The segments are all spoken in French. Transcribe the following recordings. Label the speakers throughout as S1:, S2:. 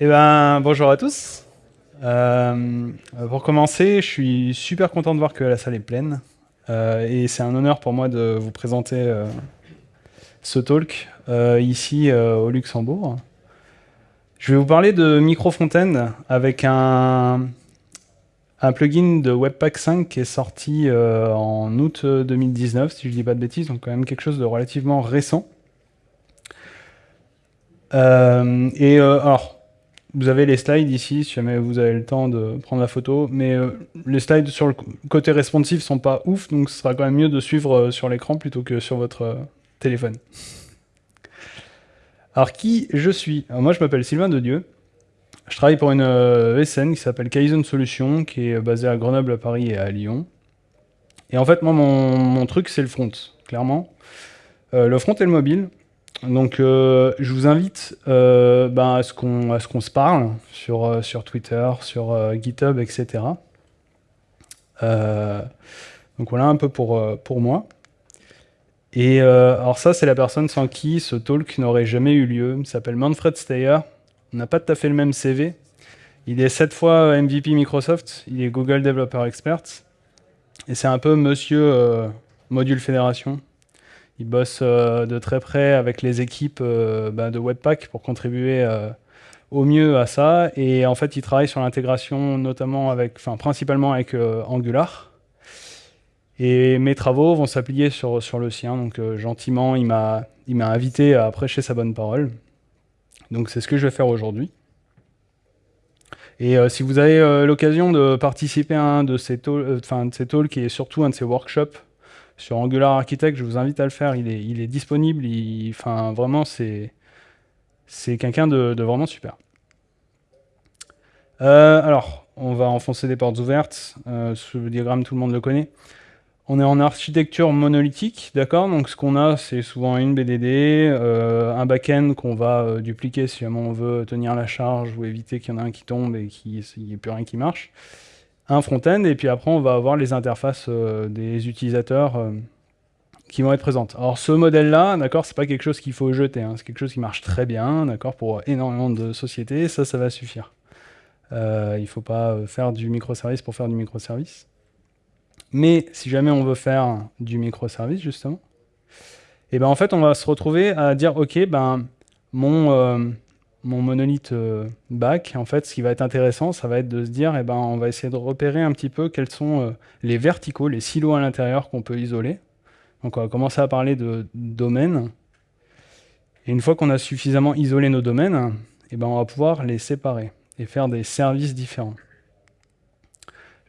S1: Eh ben, bonjour à tous. Euh, pour commencer, je suis super content de voir que la salle est pleine. Euh, et c'est un honneur pour moi de vous présenter euh, ce talk ici au Luxembourg. Je vais vous parler de Microfontaine avec un, un plugin de Webpack 5 qui est sorti en août 2019, si je ne dis pas de bêtises, donc quand même quelque chose de relativement récent. et alors, vous avez les slides ici, si jamais vous avez le temps de prendre la photo, mais euh, les slides sur le côté responsive sont pas ouf, donc ce sera quand même mieux de suivre euh, sur l'écran plutôt que sur votre euh, téléphone. Alors qui je suis? Moi je m'appelle Sylvain de Dieu. Je travaille pour une ESN qui s'appelle Kaizen Solutions, qui est basée à Grenoble, à Paris et à Lyon. Et en fait, moi, mon, mon truc, c'est le front, clairement. le front et le mobile. Donc, euh, je vous invite euh, ben, à ce qu'on se parle sur, euh, Twitter, sur GitHub, etc. donc voilà un peu pour, pour moi. Et alors ça, c'est la personne sans qui ce talk n'aurait jamais eu lieu. Il s'appelle Manfred Steyer. On n'a pas tout à fait le même CV. Il est sept fois MVP Microsoft. Il est Google Developer Expert. Et c'est un peu monsieur Module Fédération. Il bosse euh, de très près avec les équipes euh, bah, de Webpack pour contribuer euh, au mieux à ça. Et en fait, il travaille sur l'intégration notamment avec, enfin principalement avec Angular. Et mes travaux vont s'appliquer sur, sur le sien. Donc gentiment, il m'a invité à prêcher sa bonne parole. Donc c'est ce que je vais faire aujourd'hui. Et si vous avez l'occasion de participer à un de ces, talks, de ces talks et surtout un de ces workshops sur Angular Architect, je vous invite à le faire. Il est, disponible. enfin, vraiment, c'est quelqu'un de, vraiment super. Euh, alors, on va enfoncer des portes ouvertes. Euh, ce diagramme, tout le monde le connaît. On est en architecture monolithique, d'accord? Donc ce qu'on a, c'est souvent une BDD, euh, un back-end qu'on va dupliquer si jamais on veut tenir la charge ou éviter qu'il y en ait un qui tombe et qu'il n'y ait plus rien qui marche un front-end, et puis après on va avoir les interfaces euh, des utilisateurs euh, qui vont être présentes. Alors ce modèle-là, d'accord, c'est pas quelque chose qu'il faut jeter, hein. c'est quelque chose qui marche très bien, d'accord, pour énormément de sociétés, ça, ça va suffire. Euh, il faut pas faire du microservice pour faire du microservice. Mais si jamais on veut faire du microservice, justement, eh ben en fait, on va se retrouver à dire, ok, ben mon, mon monolithe euh, back, en fait, ce qui va être intéressant, ça va être de se dire, eh ben, on va essayer de repérer un petit peu quels sont euh, les verticaux, les silos à l'intérieur qu'on peut isoler. Donc on va commencer à parler de domaines. Et une fois qu'on a suffisamment isolé nos domaines, eh ben, on va pouvoir les séparer et faire des services différents.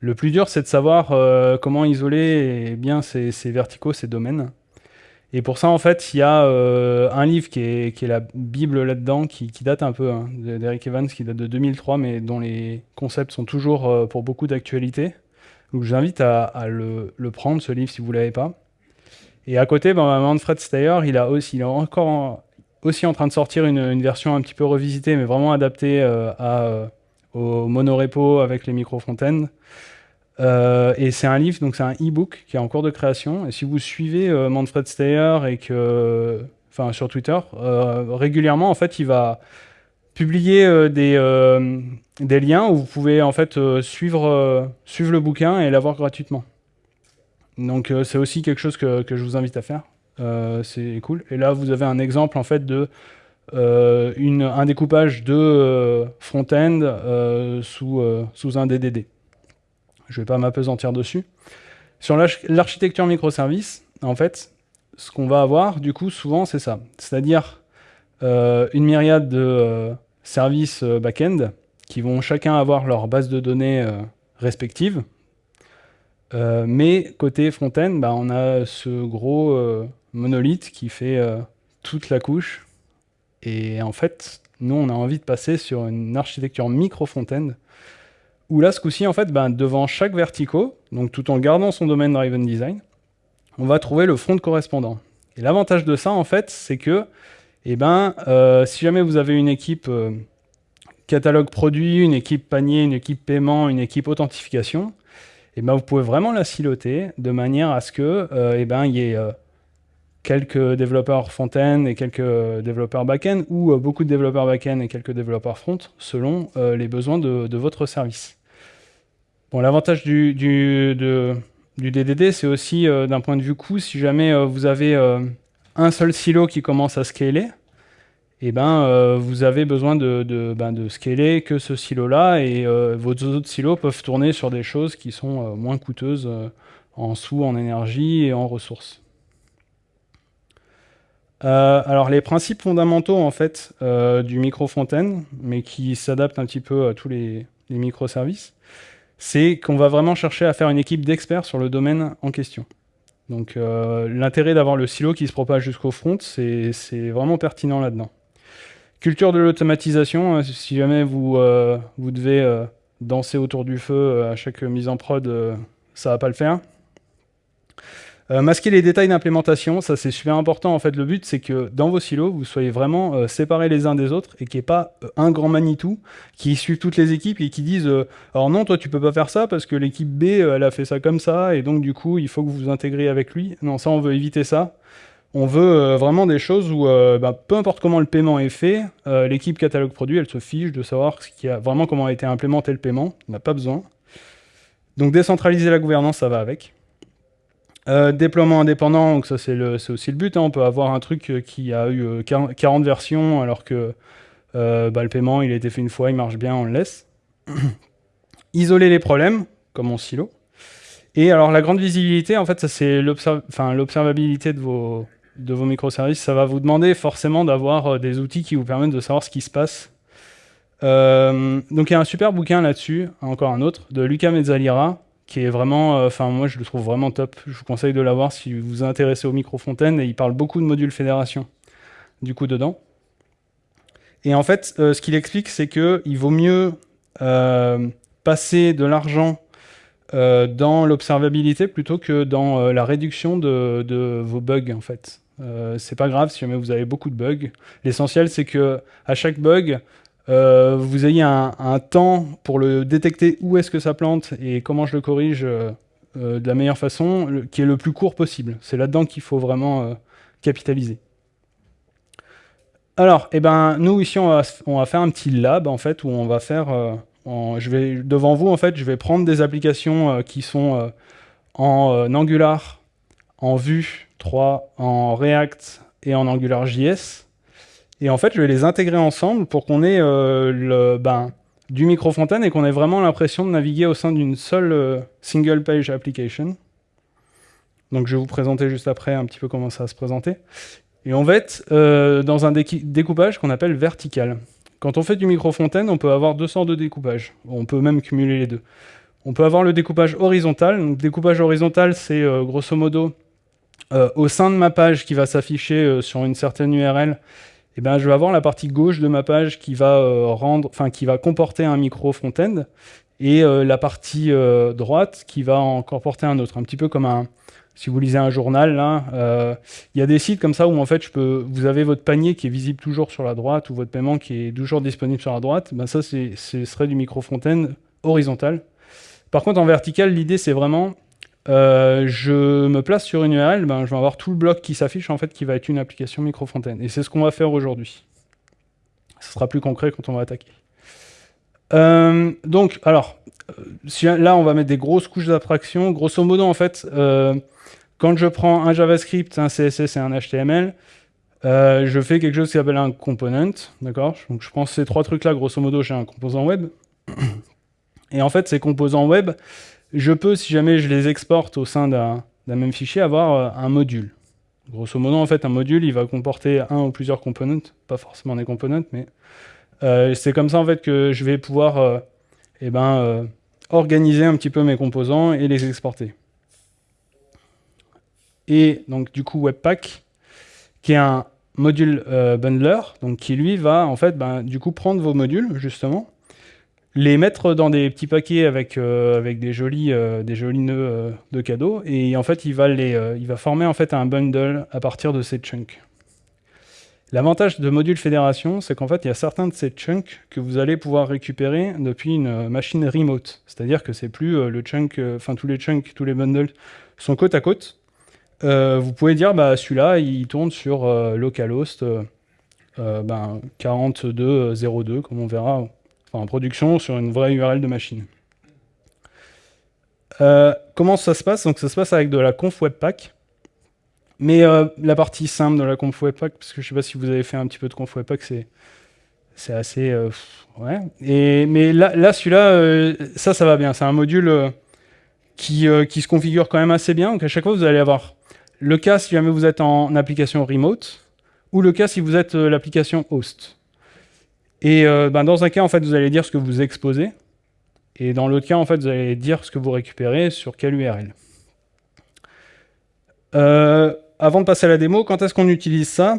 S1: Le plus dur, c'est de savoir euh, comment isoler eh bien ces verticaux, ces domaines. Et pour ça, en fait, il y a euh, un livre qui est, la Bible là-dedans, qui, date un peu hein, d'Eric Evans, qui date de 2003, mais dont les concepts sont toujours euh, pour beaucoup d'actualité. Donc j'invite à, à le, prendre, ce livre, si vous ne l'avez pas. Et à côté, ben, Manfred Steyer, il, a aussi, il est encore aussi en train de sortir une, version un petit peu revisitée, mais vraiment adaptée euh, au monorepo avec les micro-fontaines. Euh, et c'est un livre, donc c'est un e-book qui est en cours de création. Et si vous suivez euh, Manfred Steyer enfin sur Twitter, euh, régulièrement en fait, il va publier des, liens où vous pouvez en fait suivre, le bouquin et l'avoir gratuitement. Donc c'est aussi quelque chose que, je vous invite à faire. c'est cool. Et là, vous avez un exemple en fait de un découpage de front-end sous un DDD. Je ne vais pas m'apesantir dessus. Sur l'architecture microservice, en fait, ce qu'on va avoir, du coup, souvent, c'est ça. C'est-à-dire euh, une myriade de euh, services euh, back-end qui vont chacun avoir leur base de données respective. mais côté front-end, bah, on a ce gros monolithe qui fait toute la couche. Et en fait, nous, on a envie de passer sur une architecture micro-front-end où là, ce coup-ci, en fait, ben, devant chaque verticaux, donc tout en gardant son domaine Driven Design, on va trouver le front correspondant. Et l'avantage de ça, en fait, c'est que, eh ben, euh, si jamais vous avez une équipe euh, catalogue produit, une équipe panier, une équipe paiement, une équipe authentification, eh ben, vous pouvez vraiment la siloter de manière à ce que, euh, eh ben, il y ait quelques développeurs front-end et quelques développeurs back-end, ou beaucoup de développeurs back-end et quelques développeurs front, selon les besoins de, votre service. L'avantage du, DDD, c'est aussi d'un point de vue coût, si jamais vous avez un seul silo qui commence à scaler, eh ben, euh, vous avez besoin de, ben, de, scaler que ce silo-là, et euh, vos autres silos peuvent tourner sur des choses qui sont euh, moins coûteuses en sous, en énergie et en ressources. alors les principes fondamentaux en fait du micro-fontaine, mais qui s'adaptent un petit peu à tous les microservices, c'est qu'on va vraiment chercher à faire une équipe d'experts sur le domaine en question. Donc l'intérêt d'avoir le silo qui se propage jusqu'au front, c'est vraiment pertinent là-dedans. Culture de l'automatisation, euh, si jamais vous, euh, devez euh, danser autour du feu à chaque mise en prod, ça va pas le faire. Masquer les détails d'implémentation, ça c'est super important. En fait, le but c'est que dans vos silos, vous soyez vraiment séparés les uns des autres et qu'il n'y ait pas un grand Manitou qui suive toutes les équipes et qui disent Alors non, toi tu peux pas faire ça parce que l'équipe B elle a fait ça comme ça et donc du coup il faut que vous vous intégriez avec lui. Non, ça on veut éviter ça. On veut euh, vraiment des choses où, euh, bah, peu importe comment le paiement est fait, euh, l'équipe catalogue produit, elle se fiche de savoir ce qui a, vraiment comment a été implémenté le paiement. On n'a pas besoin. Donc décentraliser la gouvernance, ça va avec. Déploiement indépendant, donc ça c'est aussi le but. Hein. On peut avoir un truc qui a eu 40 versions alors que bah, le paiement il a été fait une fois, il marche bien, on le laisse. Isoler les problèmes, comme en silo. Et alors la grande visibilité, en fait, c'est l'observabilité de vos, microservices, ça va vous demander forcément d'avoir euh, des outils qui vous permettent de savoir ce qui se passe. Euh, donc il y a un super bouquin là-dessus, encore un autre, de Luca Mezzalira, qui est vraiment, euh, enfin moi je le trouve vraiment top. Je vous conseille de l'avoir si vous vous intéressez aux microfontaines, et il parle beaucoup de modules fédération, du coup, dedans. Et en fait, ce qu'il explique, c'est qu'il vaut mieux passer de l'argent dans l'observabilité plutôt que dans la réduction de, de, vos bugs, en fait. Euh, c'est pas grave si jamais vous avez beaucoup de bugs. L'essentiel, c'est que à chaque bug, euh, vous ayez un, temps pour le détecter où est-ce que ça plante et comment je le corrige euh, de la meilleure façon, qui est le plus court possible. C'est là-dedans qu'il faut vraiment capitaliser. Alors, eh ben, nous ici, on va, faire un petit lab en fait où on va faire. je vais devant vous en fait, je vais prendre des applications qui sont en Angular, en Vue 3 en React et en AngularJS. Et en fait, je vais les intégrer ensemble pour qu'on ait euh, ben, du micro-fontaine et qu'on ait vraiment l'impression de naviguer au sein d'une seule euh, single page application. Donc je vais vous présenter juste après un petit peu comment ça va se présenter. Et on va être euh, dans un découpage qu'on appelle vertical. Quand on fait du micro-fontaine, on peut avoir deux sortes de découpage. On peut même cumuler les deux. On peut avoir le découpage horizontal. Donc, découpage horizontal, c'est grosso modo euh, au sein de ma page qui va s'afficher euh, sur une certaine URL, eh ben, je vais avoir la partie gauche de ma page qui va, euh, rendre, qui va comporter un micro front-end et la partie droite qui va en comporter un autre. Un petit peu comme un, si vous lisez un journal, là, il y a des sites comme ça où en fait je peux, vous avez votre panier qui est visible toujours sur la droite ou votre paiement qui est toujours disponible sur la droite. Ben ça, ce serait du micro front-end horizontal. Par contre, en vertical, l'idée c'est vraiment euh, je me place sur une URL, ben, je vais avoir tout le bloc qui s'affiche, en fait, qui va être une application microfontaine. Et c'est ce qu'on va faire aujourd'hui. Ce sera plus concret quand on va attaquer. Euh, donc, alors, euh, là, on va mettre des grosses couches d'abstraction. Grosso modo, en fait, quand je prends un JavaScript, un CSS et un HTML, je fais quelque chose qui s'appelle un component, d'accord? Donc, je prends ces trois trucs-là, grosso modo, j'ai un composant web. Et en fait, ces composants web, je peux, si jamais je les exporte au sein d'un même fichier, avoir euh, un module. Grosso modo, en fait, un module, il va comporter un ou plusieurs components, pas forcément des components, mais euh, c'est comme ça en fait que je vais pouvoir euh, eh ben, organiser un petit peu mes composants et les exporter. Et donc du coup Webpack, qui est un module bundler, donc qui lui va en fait ben, du coup prendre vos modules justement les mettre dans des petits paquets avec, euh, avec des, jolis, euh, des jolis nœuds euh, de cadeaux, et en fait, il va, former en fait un bundle à partir de ces chunks. L'avantage de module fédération, c'est qu'en fait, il y a certains de ces chunks que vous allez pouvoir récupérer depuis une machine remote. C'est-à-dire que c'est plus le chunk, enfin tous les chunks, tous les bundles sont côte à côte. vous pouvez dire bah, celui-là il tourne sur localhost ben, 4202 comme on verra en production sur une vraie URL de machine. comment ça se passe? Donc ça se passe avec de la conf webpack. Mais la partie simple de la conf webpack, parce que je sais pas si vous avez fait un petit peu de conf webpack, c'est assez ouais. Et mais là, là celui-là, ça, ça va bien. C'est un module qui, qui se configure quand même assez bien. Donc à chaque fois, vous allez avoir le cas si jamais vous êtes en application remote, ou le cas si vous êtes euh, l'application host. Et euh, ben, dans un cas, en fait, vous allez dire ce que vous exposez, et dans l'autre cas, en fait, vous allez dire ce que vous récupérez sur quelle URL. Euh, avant de passer à la démo, quand est-ce qu'on utilise ça?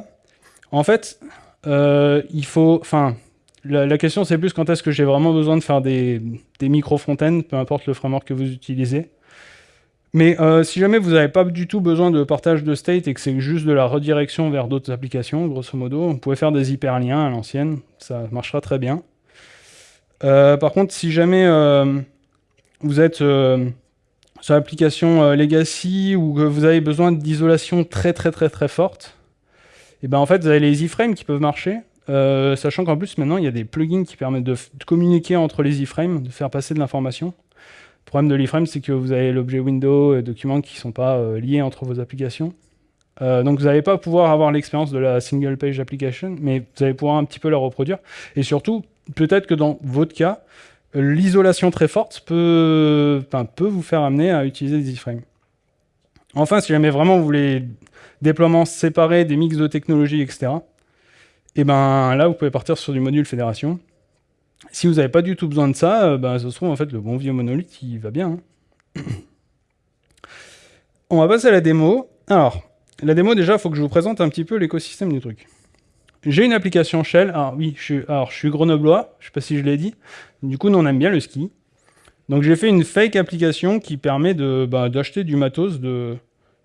S1: En fait, il faut... Enfin, la, question, c'est plus quand est-ce que j'ai vraiment besoin de faire des, des micro-fontaines, peu importe le framework que vous utilisez. Mais euh, si jamais vous n'avez pas du tout besoin de partage de state et que c'est juste de la redirection vers d'autres applications, grosso modo, vous pouvez faire des hyperliens à l'ancienne, ça marchera très bien. Euh, par contre, si jamais euh, vous êtes sur l'application legacy ou que vous avez besoin d'isolation très très très très forte, eh ben en fait vous avez les iframes qui peuvent marcher, sachant qu'en plus maintenant il y a des plugins qui permettent de communiquer entre les iframes, de faire passer de l'information. Le problème de l'iframe, c'est que vous avez l'objet window et documents qui ne sont pas euh, liés entre vos applications. Euh, donc vous n'allez pas pouvoir avoir l'expérience de la single page application, mais vous allez pouvoir un petit peu la reproduire. Et surtout, peut-être que dans votre cas, l'isolation très forte peut, peut vous faire amener à utiliser des iframes. Enfin, si jamais vraiment vous voulez déploiements séparés, des mix de technologies, etc., et eh ben là, vous pouvez partir sur du module fédération. Si vous n'avez pas du tout besoin de ça, euh, ben, ça se trouve, en fait, le bon vieux monolithe, il va bien. Hein. On va passer à la démo. Alors, la démo, déjà, il faut que je vous présente un petit peu l'écosystème du truc. J'ai une application Shell. Alors oui, je suis, alors, je suis grenoblois, je ne sais pas si je l'ai dit. Du coup, nous, on aime bien le ski. Donc j'ai fait une fake application qui permet bah, d'acheter du matos de,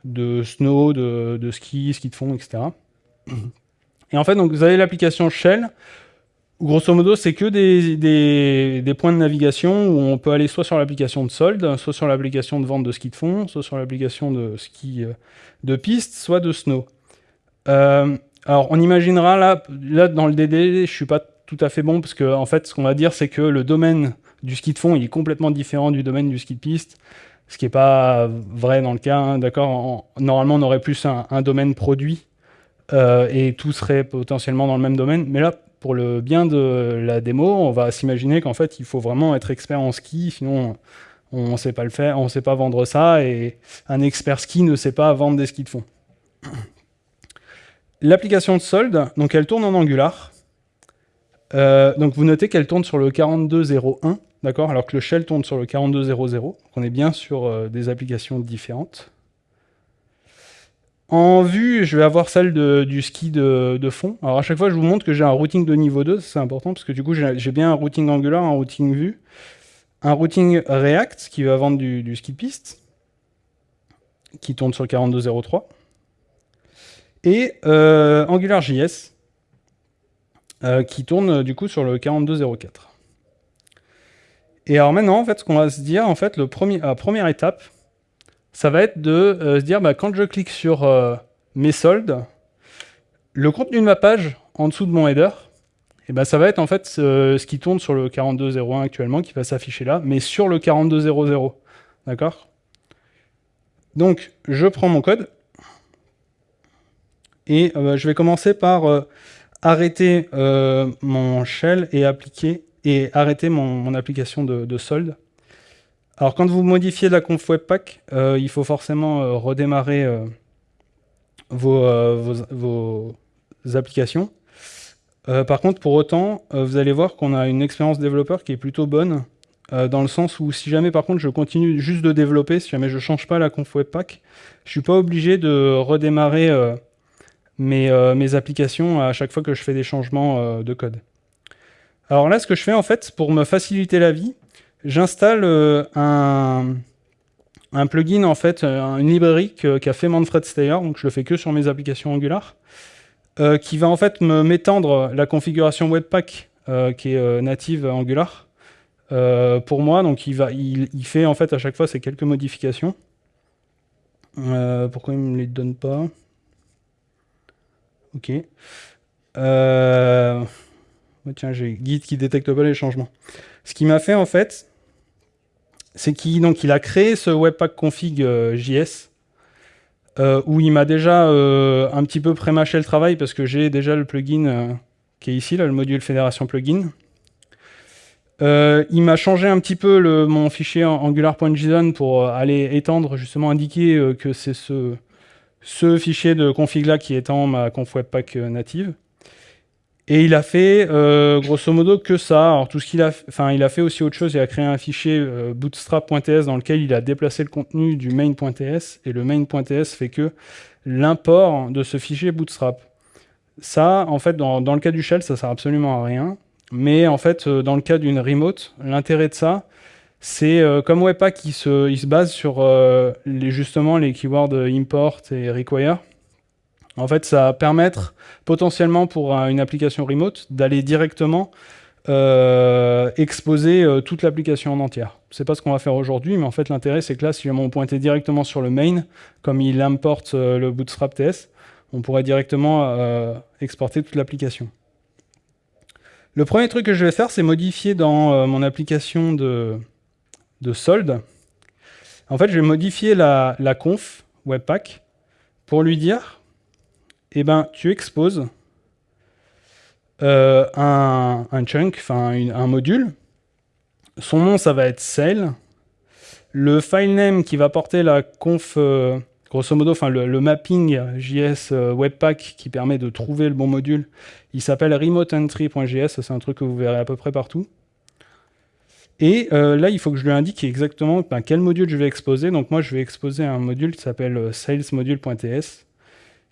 S1: de snow, de, de, ski, ski de fond, etc. Et en fait, donc, vous avez l'application Shell grosso modo, c'est que des, points de navigation où on peut aller soit sur l'application de solde, soit sur l'application de vente de ski de fond, soit sur l'application de ski euh, de piste, soit de snow. Euh, alors, on imaginera là, là, dans le DD, je suis pas tout à fait bon parce que en fait, ce qu'on va dire, c'est que le domaine du ski de fond, est complètement différent du domaine du ski de piste, ce qui n'est pas vrai dans le cas. Hein, d'accord? Normalement, on aurait plus un, domaine produit euh, et tout serait potentiellement dans le même domaine, mais là, pour le bien de la démo, on va s'imaginer qu'en fait, il faut vraiment être expert en ski, sinon on ne sait pas le faire, on sait pas vendre ça, et un expert ski ne sait pas vendre des skis de fond. L'application de solde, donc elle tourne en Angular. Euh, donc vous notez qu'elle tourne sur le 42.01, d'accord, alors que le shell tourne sur le 42.00. On est bien sur euh, des applications différentes. En vue, je vais avoir celle du ski de, fond. Alors à chaque fois, je vous montre que j'ai un routing de niveau 2, c'est important, parce que du coup, j'ai bien un routing Angular, un routing vue, un routing React, qui va vendre du, ski piste, qui tourne sur le 42.03, et euh, AngularJS, euh, qui tourne du coup sur le 42.04. Et alors maintenant, en fait, ce qu'on va se dire, en fait, la première étape, ça va être de euh, se dire, bah, quand je clique sur euh, mes soldes, le contenu de ma page, en dessous de mon header, eh ben, ça va être en fait ce, qui tourne sur le 42.01 actuellement, qui va s'afficher là, mais sur le 42.00. D'accord? Donc, je prends mon code, et euh, je vais commencer par arrêter mon shell et appliquer et arrêter mon, application de, de solde. Alors quand vous modifiez la conf webpack, euh, il faut forcément euh, redémarrer euh, vos, applications. par contre, pour autant, vous allez voir qu'on a une expérience développeur qui est plutôt bonne, dans le sens où si jamais par contre je continue juste de développer, si jamais je ne change pas la conf webpack, je ne suis pas obligé de redémarrer mes, mes, applications à chaque fois que je fais des changements de code. Alors là, ce que je fais en fait, pour me faciliter la vie, j'installe euh, un, plugin, en fait, euh, une librairie qu'a fait Manfred Steyer, donc je le fais que sur mes applications Angular, euh, qui va en fait m'étendre la configuration Webpack qui est native Angular pour moi. Donc il, fait en fait à chaque fois ces quelques modifications. Pourquoi il me les donne pas? Ok. Tiens, j'ai guide qui détecte pas les changements. Ce qui m'a fait en fait, c'est qu'il il a créé ce webpack config euh, JS où il m'a déjà un petit peu pré-mâché le travail parce que j'ai déjà le plugin qui est ici, là, le module fédération plugin. Euh, il m'a changé un petit peu mon fichier angular.json pour euh, aller étendre, justement indiquer euh, que c'est ce, ce fichier de config là qui étend ma conf webpack native. Et il a fait grosso modo que ça. Alors tout ce qu'il a, enfin il a fait aussi autre chose. Il a créé un fichier bootstrap.ts dans lequel il a déplacé le contenu du main.ts et le main.ts fait que l'import de ce fichier bootstrap. Ça, en fait, dans, le cas du shell, ça sert absolument à rien. Mais en fait, euh, dans le cas d'une remote, l'intérêt de ça, c'est euh, comme Webpack, il se, il se base sur euh, justement les keywords import et require. En fait, ça va permettre potentiellement pour une application remote d'aller directement exposer toute l'application en entière. C'est pas ce qu'on va faire aujourd'hui, mais en fait l'intérêt c'est que là, si on pointait directement sur le main, comme il importe le Bootstrap TS, on pourrait directement exporter toute l'application. Le premier truc que je vais faire, c'est modifier dans euh, mon application de, de, solde. En fait, je vais modifier la, conf Webpack pour lui dire, eh ben, tu exposes euh, un, chunk, un module. Son nom, ça va être sale. Le file name qui va porter la conf euh, grosso modo, enfin le, mapping JS euh, Webpack qui permet de trouver le bon module, il s'appelle remoteentry.js, c'est un truc que vous verrez à peu près partout. Et là, il faut que je lui indique exactement ben, quel module je vais exposer. Donc moi, je vais exposer un module qui s'appelle salesmodule.ts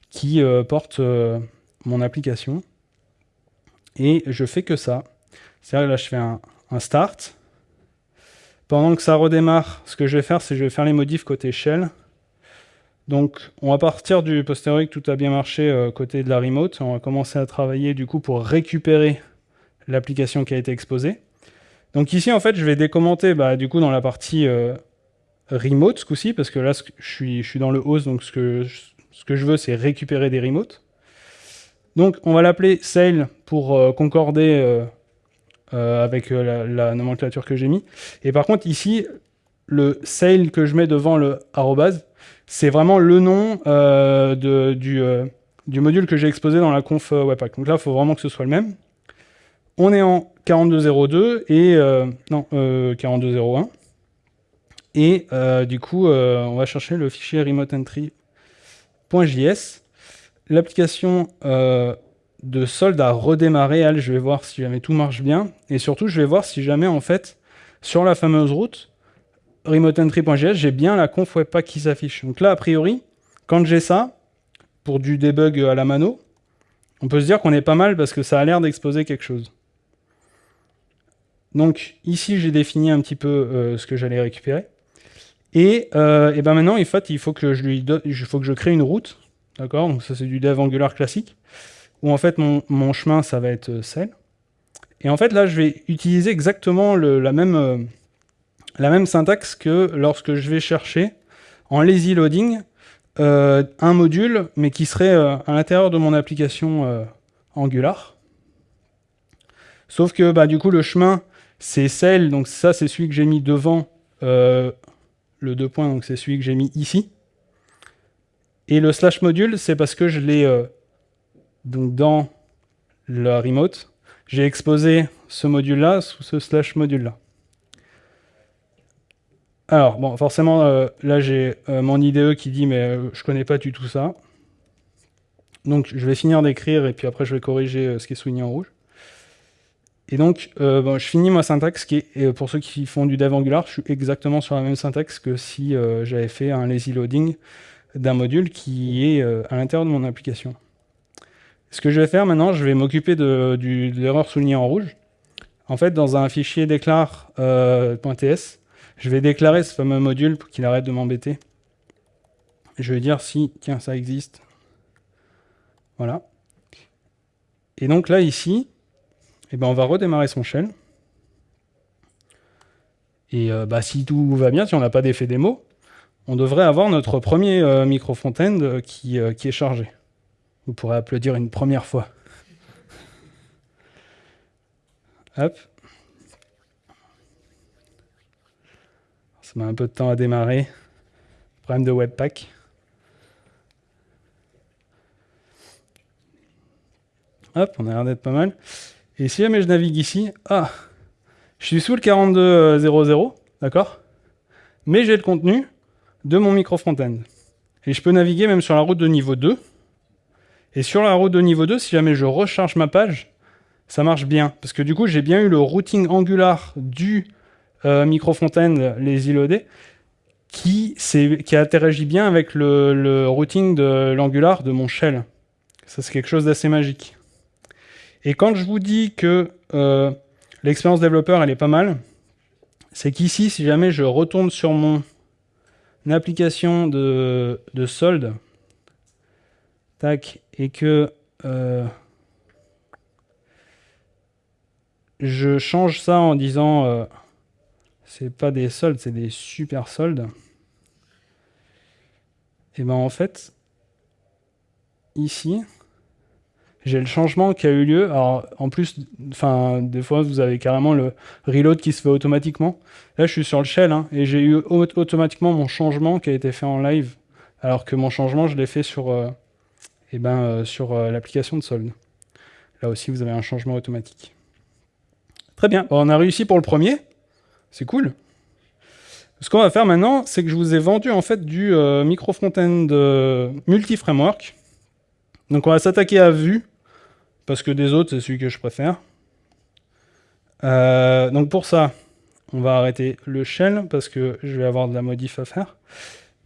S1: qui porte mon application. Et je fais que ça. C'est-à-dire là, je fais un, start. Pendant que ça redémarre, ce que je vais faire, c'est que je vais faire les modifs côté shell. Donc, on va partir du posteriori que tout a bien marché euh, côté de la remote. On va commencer à travailler du coup pour récupérer l'application qui a été exposée. Donc ici, en fait, je vais décommenter bah, du coup dans la partie euh, remote ce coup-ci, parce que là, je suis, je suis dans le host, donc ce que, ce que je veux, c'est récupérer des remotes. Donc, on va l'appeler sale pour euh, concorder avec la, la, nomenclature que j'ai mis. Et par contre, ici, le sale que je mets devant le arrobase, c'est vraiment le nom euh, du, euh, du, module que j'ai exposé dans la conf euh, Webpack. Donc là, il faut vraiment que ce soit le même. On est en 4202 et... non, 4201. Et du coup, on va chercher le fichier remoteentry.js. L'application de solde a redémarré. Elle, je vais voir si jamais tout marche bien. Et surtout, je vais voir si jamais, en fait, sur la fameuse route, remoteentry.js, j'ai bien la conf webpack qui s'affiche. Donc là, a priori, quand j'ai ça, pour du debug à la mano, on peut se dire qu'on est pas mal parce que ça a l'air d'exposer quelque chose. Donc ici, j'ai défini un petit peu euh, ce que j'allais récupérer. Et, euh, et, ben maintenant, en fait, il faut que je crée une route. D'accord? Donc ça, c'est du dev Angular classique. Où en fait, mon, chemin, ça va être celle. Et en fait, là, je vais utiliser exactement le, la même... Euh, la même syntaxe que lorsque je vais chercher en lazy loading euh, un module, mais qui serait euh, à l'intérieur de mon application euh, Angular. Sauf que bah, du coup, le chemin, c'est celle, donc ça, c'est celui que j'ai mis devant le deux points, donc c'est celui que j'ai mis ici. Et le slash module, c'est parce que je l'ai donc dans la remote, j'ai exposé ce module-là sous ce slash module-là. Alors, bon, forcément, euh, là, j'ai euh, mon IDE qui dit « mais euh, je connais pas du tout ça ». Donc, je vais finir d'écrire, et puis après, je vais corriger ce qui est souligné en rouge. Et donc, bon, je finis ma syntaxe, qui est, pour ceux qui font du dev Angular, je suis exactement sur la même syntaxe que si j'avais fait un lazy loading d'un module qui est à l'intérieur de mon application. Ce que je vais faire maintenant, je vais m'occuper de, de l'erreur soulignée en rouge. En fait, dans un fichier déclare.ts, je vais déclarer ce fameux module pour qu'il arrête de m'embêter. Je vais dire si, tiens, ça existe. Voilà. Et donc là, ici, eh ben, on va redémarrer son shell. Et euh, bah, si tout va bien, si on n'a pas d'effet démo, on devrait avoir notre premier euh, micro front-end qui, qui est chargé. Vous pourrez applaudir une première fois. Hop. Ça met un peu de temps à démarrer. Problème de Webpack. Hop, on a l'air d'être pas mal. Et si jamais je navigue ici, ah, je suis sous le 42.00, d'accord? Mais j'ai le contenu de mon micro front-end. Et je peux naviguer même sur la route de niveau 2. Et sur la route de niveau 2, si jamais je recharge ma page, ça marche bien. Parce que du coup, j'ai bien eu le routing Angular du euh, micro front-end, les ILOD, qui, qui interagit bien avec le routing de l'Angular de mon shell. Ça, c'est quelque chose d'assez magique. Et quand je vous dis que euh, l'expérience développeur, elle est pas mal, c'est qu'ici, si jamais je retourne sur mon application de, solde, tac, et que euh, je change ça en disant euh, c'est pas des soldes, c'est des super soldes, et ben en fait, ici, j'ai le changement qui a eu lieu. Alors, en plus, enfin, des fois, vous avez carrément le reload qui se fait automatiquement. Là, je suis sur le shell, hein, et j'ai eu automatiquement mon changement qui a été fait en live, alors que mon changement, je l'ai fait sur, euh, eh ben, euh, sur euh, l'application de solde. Là aussi, vous avez un changement automatique. Très bien, on a réussi pour le premier. C'est cool. Ce qu'on va faire maintenant, c'est que je vous ai vendu en fait du micro front-end multi-framework. Donc on va s'attaquer à Vue parce que des autres, c'est celui que je préfère. Euh, donc pour ça, on va arrêter le shell, parce que je vais avoir de la modif à faire.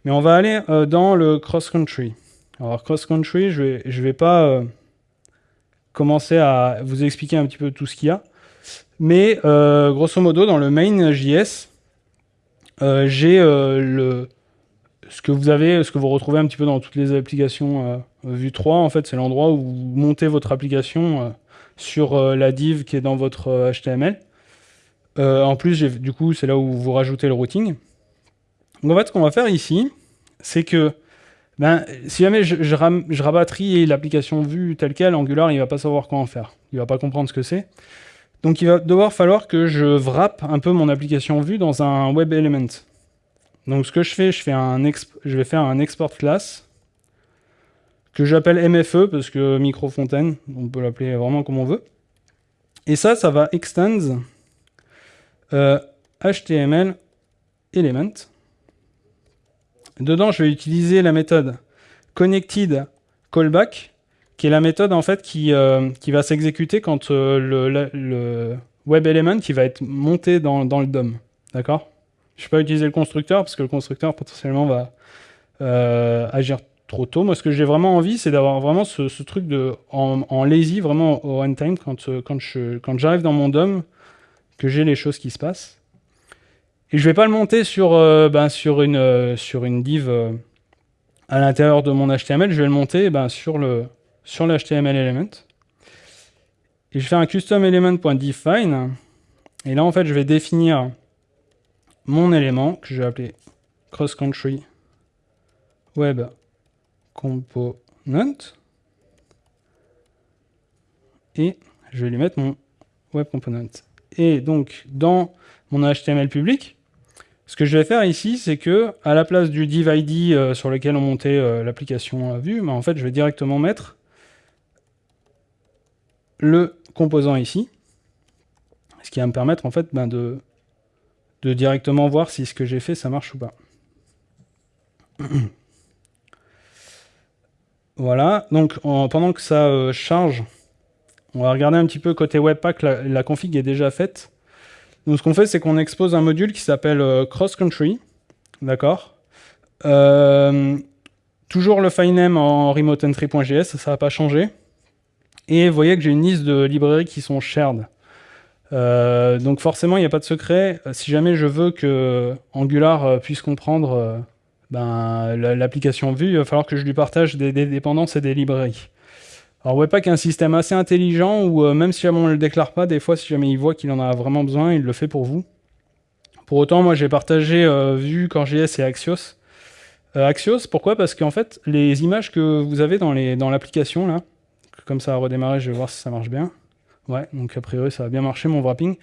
S1: Mais on va aller euh, dans le cross-country. Alors cross-country, je vais, vais pas euh, commencer à vous expliquer un petit peu tout ce qu'il y a. Mais grosso modo, dans le main.js, j'ai le, ce que vous avez, ce que vous retrouvez un petit peu dans toutes les applications Vue 3, en fait, c'est l'endroit où vous montez votre application euh, sur euh, la div qui est dans votre HTML. Euh, en plus, du coup, c'est là où vous rajoutez le routing. Donc en fait, ce qu'on va faire ici, c'est que ben, si jamais je, je, l'application vue telle quelle, Angular, il va pas savoir quoi en faire. Il va pas comprendre ce que c'est. Donc il va devoir falloir que je wrap un peu mon application vue dans un web element. Donc ce que je fais, je, vais faire un export class que j'appelle MFE parce que micro fontaine, on peut l'appeler vraiment comme on veut. Et ça, ça va extend HTML euh, element. Dedans, je vais utiliser la méthode connected callback, qui est la méthode en fait qui, euh, qui va s'exécuter quand euh, le, web element qui va être monté dans, dans le DOM. D'accord? Je ne vais pas utiliser le constructeur parce que le constructeur potentiellement va agir trop tôt. Moi, ce que j'ai vraiment envie, c'est d'avoir vraiment ce, truc de en, lazy, vraiment au runtime, quand, euh, quand, j'arrive dans mon DOM, que j'ai les choses qui se passent. Et je vais pas le monter sur, euh, ben, sur, une, euh, sur une div à l'intérieur de mon HTML, je vais le monter ben, sur, le, sur l'HTML element. Et je fais un custom element.define. Et là, en fait, je vais définir mon élément que je vais appeler cross country web component et je vais lui mettre mon web component. Et donc, dans mon HTML public, ce que je vais faire ici, c'est que à la place du div ID euh, sur lequel on montait euh, l'application vue, bah, en fait, je vais directement mettre le composant ici, ce qui va me permettre en fait ben, de, de directement voir si ce que j'ai fait, ça marche ou pas. Voilà, donc pendant que ça euh, charge, on va regarder un petit peu côté Webpack, la, config est déjà faite. Donc ce qu'on fait, c'est qu'on expose un module qui s'appelle euh, Cross Country, d'accord? Euh, Toujours le file name en remoteentry.js, ça va pas changé. Et vous voyez que j'ai une liste de librairies qui sont shared. Donc forcément, il n'y a pas de secret. Si jamais je veux que Angular puisse comprendre ben, l'application vue, il va falloir que je lui partage des, dépendances et des librairies. Alors Webpack est un système assez intelligent où euh, même si on ne le déclare pas, des fois si jamais il voit qu'il en a vraiment besoin, il le fait pour vous. Pour autant, moi j'ai partagé euh, Vue, CoreJS et Axios. Axios, pourquoi? Parce qu'en fait, les images que vous avez dans l'application, là, comme ça a redémarré, je vais voir si ça marche bien. Ouais, donc a priori ça a bien marché mon wrapping.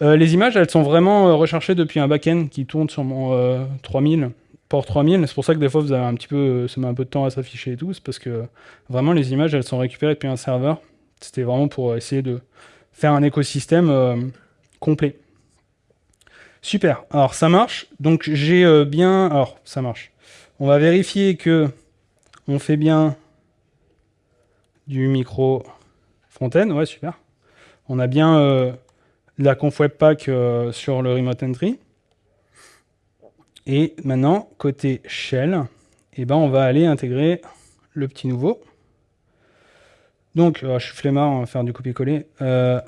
S1: les images, elles sont vraiment recherchées depuis un backend qui tourne sur mon 3000 port 3000, c'est pour ça que des fois vous avez un petit peu, ça met un peu de temps à s'afficher et tout, c'est parce que vraiment les images elles sont récupérées depuis un serveur. C'était vraiment pour essayer de faire un écosystème euh, complet. Super, alors ça marche, donc j'ai euh, bien, alors ça marche. On va vérifier que on fait bien du micro front-end, ouais super. On a bien euh, la conf webpack sur le remote entry. Et maintenant, côté shell, eh ben, on va aller intégrer le petit nouveau. Donc, oh, je suis flemmard, on va faire du copier-coller. Euh,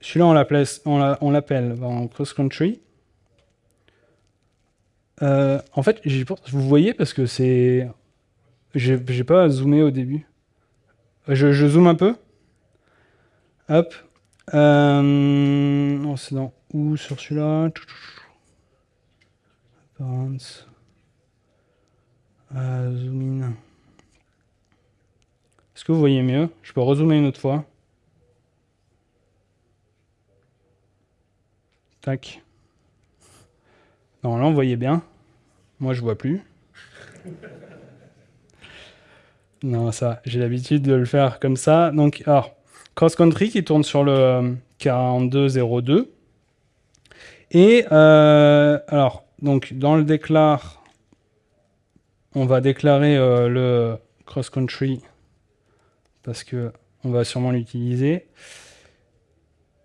S1: celui-là, on l'appelle en cross-country. Euh, en fait, vous voyez parce que c'est... J'ai pas zoomé au début. Je, zoome un peu. Hop. Euh, c'est dans où sur celui-là? Zoom in. Est-ce que vous voyez mieux? Je peux rezoomer une autre fois. Tac. Non, là, on voyait bien. Moi, je vois plus. Non, ça, j'ai l'habitude de le faire comme ça. Donc, alors, cross country qui tourne sur le 4202. Et, euh, alors, donc dans le déclare, on va déclarer euh, le cross-country parce que on va sûrement l'utiliser.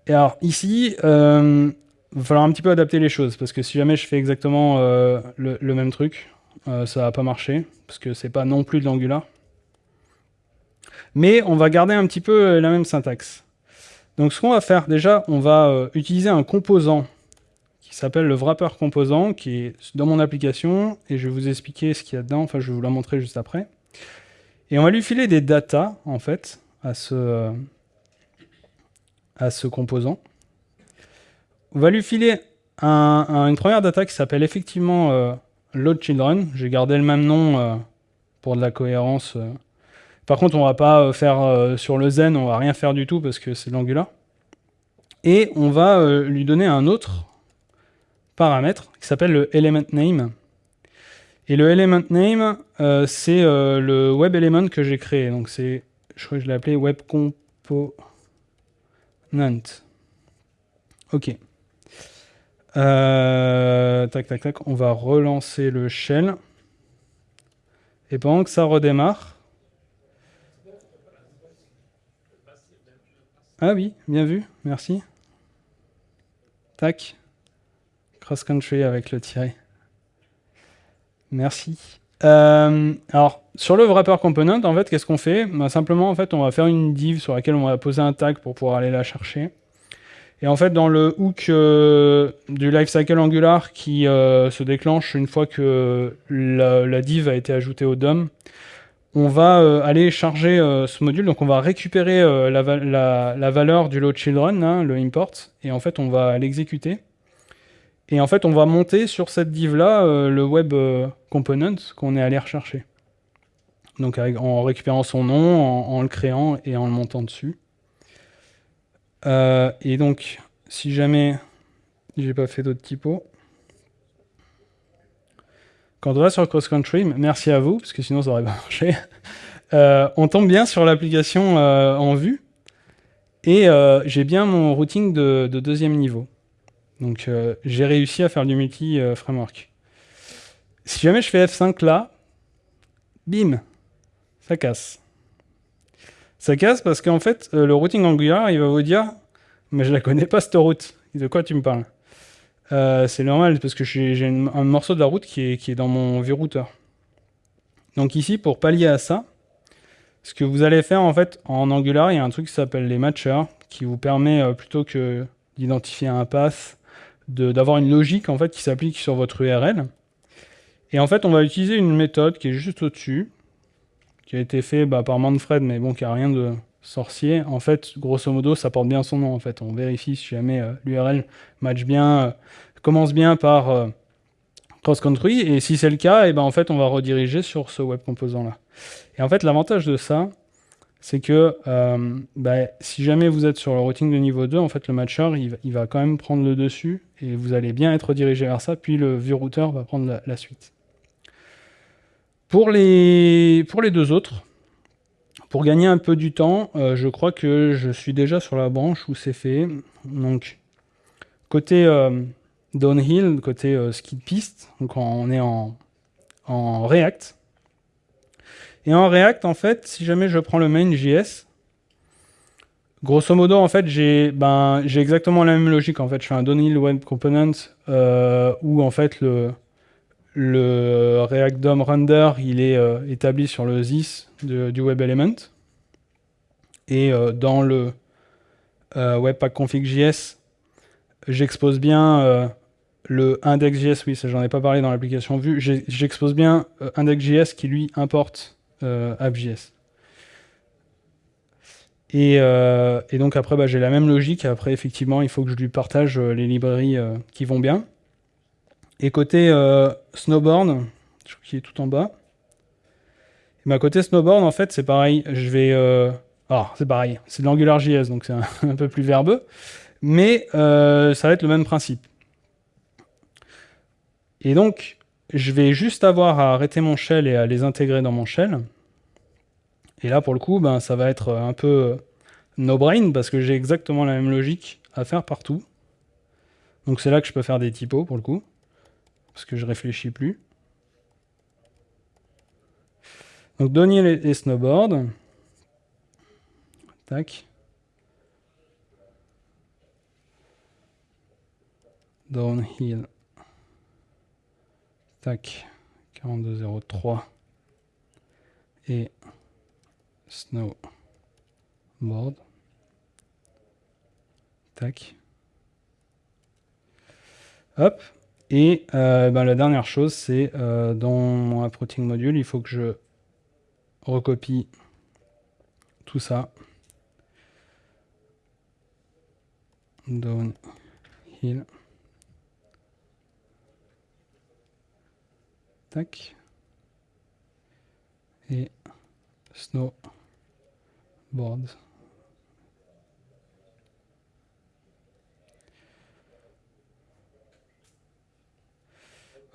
S1: Et alors ici, euh, il va falloir un petit peu adapter les choses parce que si jamais je fais exactement euh, le, même truc, ça va pas marcher parce que c'est pas non plus de l'Angular. Mais on va garder un petit peu la même syntaxe. Donc ce qu'on va faire déjà, on va utiliser un composant qui s'appelle le wrapper composant, qui est dans mon application, et je vais vous expliquer ce qu'il y a dedans, enfin je vais vous la montrer juste après. Et on va lui filer des data, en fait, à ce, à ce composant. On va lui filer une première data qui s'appelle effectivement euh, load children. J'ai gardé le même nom euh, pour de la cohérence. Euh. Par contre, on va pas faire sur le zen, on va rien faire du tout parce que c'est de l'Angular. Et on va lui donner un autre paramètre qui s'appelle le element name. Et le element name, euh, c'est euh, le web element que j'ai créé. Donc c'est, je crois que je l'ai appelé web component. Ok. Euh, tac, tac, tac. On va relancer le shell. Et pendant que ça redémarre. Ah oui, bien vu, merci. Tac cross-country avec le tiré. Merci. Euh, alors, sur le wrapper component, en fait, qu'est-ce qu'on fait? Bah, Simplement, en fait, on va faire une div sur laquelle on va poser un tag pour pouvoir aller la chercher. Et en fait, dans le hook euh, du lifecycle Angular qui euh, se déclenche une fois que la, div a été ajoutée au DOM, on va aller charger ce module. Donc, on va récupérer la, valeur du load children, hein, le import, et en fait, on va l'exécuter. Et en fait, on va monter sur cette div-là euh, le web euh, component qu'on est allé rechercher. Donc en récupérant son nom, en, le créant et en le montant dessus. Euh, et donc, si jamais j'ai pas fait d'autres typos, quand on va sur cross country, merci à vous, parce que sinon ça aurait pas marché, on tombe bien sur l'application en vue, et j'ai bien mon routing de deuxième niveau. Donc euh, j'ai réussi à faire du multi-framework. si jamais je fais F5 là, bim, ça casse. Ça casse parce qu'en fait, euh, le routing Angular, il va vous dire « Mais je la connais pas cette route. De quoi tu me parles? Euh, C'est normal parce que j'ai un morceau de la route qui est, dans mon vieux routeur. Donc ici, pour pallier à ça, ce que vous allez faire en fait en Angular, il y a un truc qui s'appelle les matchers qui vous permet plutôt que d'identifier un path d'avoir une logique en fait qui s'applique sur votre URL. Et en fait, on va utiliser une méthode qui est juste au-dessus, qui a été fait bah, par Manfred, mais bon, qui a rien de sorcier. En fait, grosso modo, ça porte bien son nom. En fait, on vérifie si jamais euh, l'URL match bien, euh, commence bien par euh, cross-country. Et si c'est le cas, et ben en fait, on va rediriger sur ce web composant là. Et en fait, l'avantage de ça, c'est que bah, si jamais vous êtes sur le routing de niveau 2, en fait, le matcher, il, va quand même prendre le dessus et vous allez bien être dirigé vers ça, puis le view router va prendre la, suite. Pour les, pour les deux autres, pour gagner un peu du temps, euh, je crois que je suis déjà sur la branche où c'est fait. Donc, côté euh, downhill, côté ski de piste, donc on est en, en React, et en React, en fait, si jamais je prends le main.js, grosso modo, en fait, j'ai ben, exactement la même logique. En fait, je fais un downhill web component euh, où, en fait, le, le React DOM render, il est euh, établi sur le ZIS du web element. Et euh, dans le webpack config.js, j'expose bien le index.js, oui, ça j'en ai pas parlé dans l'application vue, j'expose bien index.js qui lui importe euh, AppJS. Euh, et, donc après, bah, j'ai la même logique. Après, effectivement, il faut que je lui partage euh, les librairies qui vont bien. Et côté Snowboard, qui est tout en bas. Et côté Snowboard, en fait, c'est pareil. Je vais... Alors, c'est pareil. C'est de l'AngularJS, donc c'est un, peu plus verbeux. Mais ça va être le même principe. Et donc, je vais juste avoir à arrêter mon shell et à les intégrer dans mon shell. Et là, pour le coup, ben, ça va être un peu no-brain, parce que j'ai exactement la même logique à faire partout. Donc c'est là que je peux faire des typos, pour le coup, parce que je réfléchis plus. Donc donner les, snowboards. Tac. Downhill. Tac, 4203 et snowboard. Tac. Hop. Et ben, la dernière chose, c'est euh, dans mon app routing module, il faut que je recopie tout ça. Downhill. Tac. Et snowboard.